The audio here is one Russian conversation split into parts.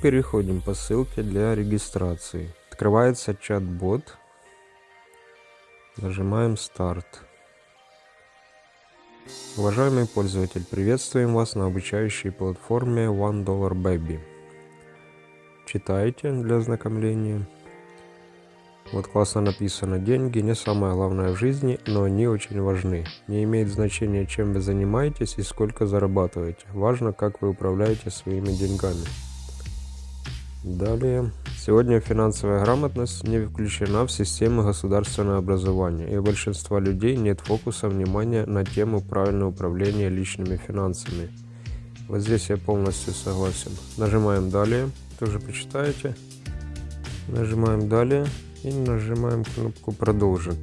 Переходим по ссылке для регистрации. Открывается чат-бот. Нажимаем старт. Уважаемый пользователь, приветствуем вас на обучающей платформе One Dollar Baby. Читайте для ознакомления. Вот классно написано, деньги не самое главное в жизни, но они очень важны. Не имеет значения, чем вы занимаетесь и сколько зарабатываете. Важно, как вы управляете своими деньгами. Далее. Сегодня финансовая грамотность не включена в систему государственного образования, и у большинства людей нет фокуса внимания на тему правильного управления личными финансами. Вот здесь я полностью согласен. Нажимаем «Далее», тоже почитаете. Нажимаем «Далее» и нажимаем кнопку «Продолжить».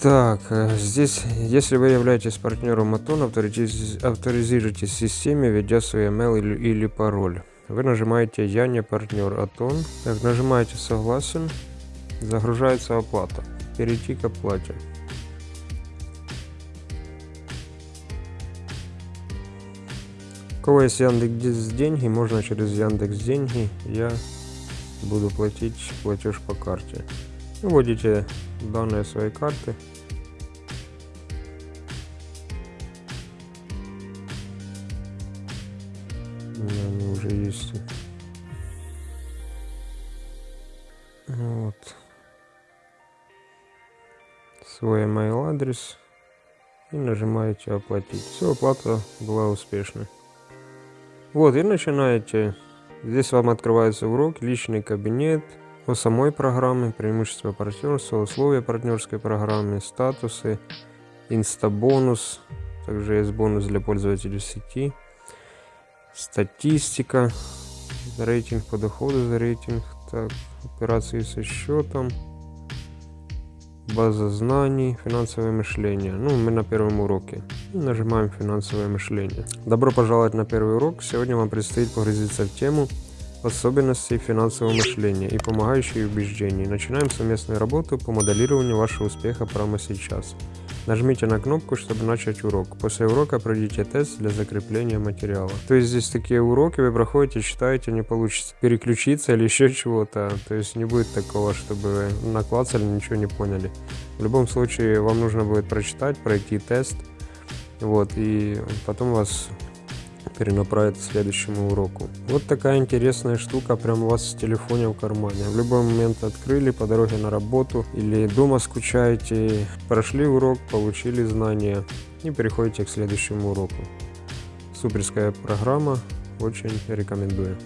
Так, э, здесь, если вы являетесь партнером Атон, авторизируйтесь в системе, введя свой email или, или пароль. Вы нажимаете «Я не партнер Атон». Так, нажимаете «Согласен». Загружается оплата. Перейти к оплате. У кого есть Яндекс деньги, можно через Яндекс деньги. Я буду платить платеж по карте. Вводите данные своей карты. Уже есть. Вот. Свой email адрес. И нажимаете оплатить. Все, оплата была успешной. Вот, и начинаете Здесь вам открывается урок, личный кабинет, о самой программе, преимущества партнерства, условия партнерской программы, статусы, инстабонус, также есть бонус для пользователей сети, статистика, рейтинг по доходу за рейтинг, так, операции со счетом, база знаний, финансовое мышление. Ну, мы на первом уроке. Нажимаем финансовое мышление. Добро пожаловать на первый урок. Сегодня вам предстоит погрузиться в тему особенностей финансового мышления и помогающие убеждений. Начинаем совместную работу по моделированию вашего успеха прямо сейчас. Нажмите на кнопку, чтобы начать урок. После урока пройдите тест для закрепления материала. То есть здесь такие уроки вы проходите, читаете, не получится переключиться или еще чего-то. То есть не будет такого, чтобы вы наклацали, ничего не поняли. В любом случае вам нужно будет прочитать, пройти тест. Вот, и потом вас перенаправит к следующему уроку. Вот такая интересная штука прям у вас в телефоне в кармане. В любой момент открыли по дороге на работу или дома скучаете, прошли урок, получили знания и переходите к следующему уроку. Суперская программа, очень рекомендую.